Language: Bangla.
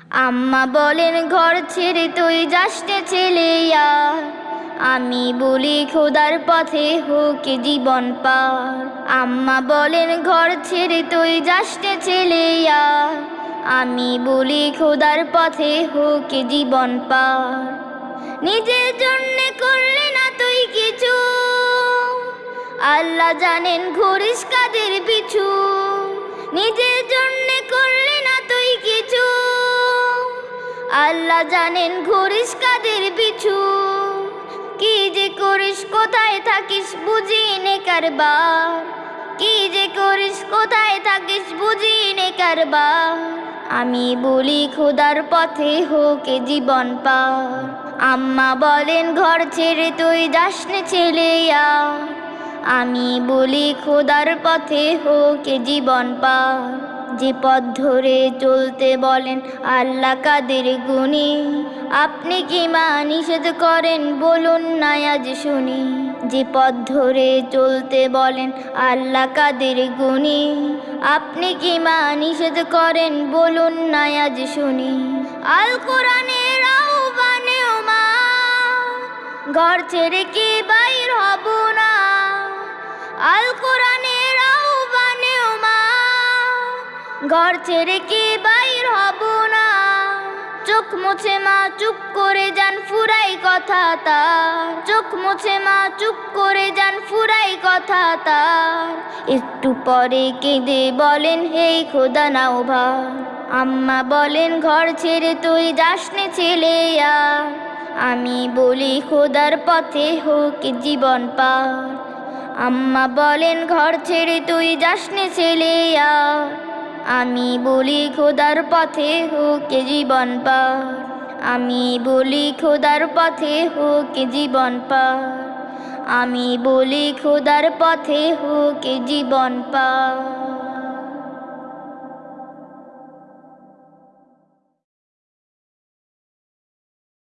আম্মা বলেন, ঘর ছেড়ে তুই যাসতে ছেলে আমি বলি, খোদার পথে হোক জীবন পার। আম্মা বলেন, ঘর ছেড়ে তুই যাসতে ছেলে আমি বলি, খোদার পথে হোক জীবন পার। নিজের জন্যে করলে না তুই কিছু। আল্লাহ জানেন, ঘুরিস কাদের পিছু। নিজের জন্যে আল্লাহ জানেন ঘুরিস কাদের পিছু। কি যে করিস, কোথায় থাকিস বুঝি নে কারবার। কি যে করিস, কোথায় থাকিস বুঝি নে কারবার। আমি বলি খোদার পথে হোক জীবন পার। আম্মা বলেন, ঘর ছেড়ে তুই যাস নে ছেলে আমি বলি, খোদার পথে হোক জীবন পার। যে পথ ধরে চলতে বলেন আল্লাহ কাদের গুণী? আপনি কি মা নিষেধ করেন? বলুন না আজ শুনি। যে পথ ধরে চলতে বলেন আল্লাহ কাদের গুণী? আপনি কি মা নিষেধ করেন? বলুন না আজ শুনি। আল কোরআনের মা, ঘর ছেড়ে কি বাইর ঘর ছেড়ে কি বাইর হব না? চোখ মুছে মা, চুপ করে যান, ফুরাই কথা তার। চোখ মুছে মা, চুপ করে যান, ফুরাই কথা তার। একটু পরে কেঁদে বলেন, হেই খোদা, নাও ভার। আম্মা বলেন, ঘর ছেড়ে তুই যাস নে ছেলে আমি বলি, খোদার পথে হোক জীবন পার। আম্মা বলেন, ঘর ছেড়ে তুই যাস নে ছেলে আমি বলি খোদার পথে হোক জীবন পার। আমি বলি খোদার পথে হোক জীবন পার। আমি বলি খোদার পথে হোক জীবন পার।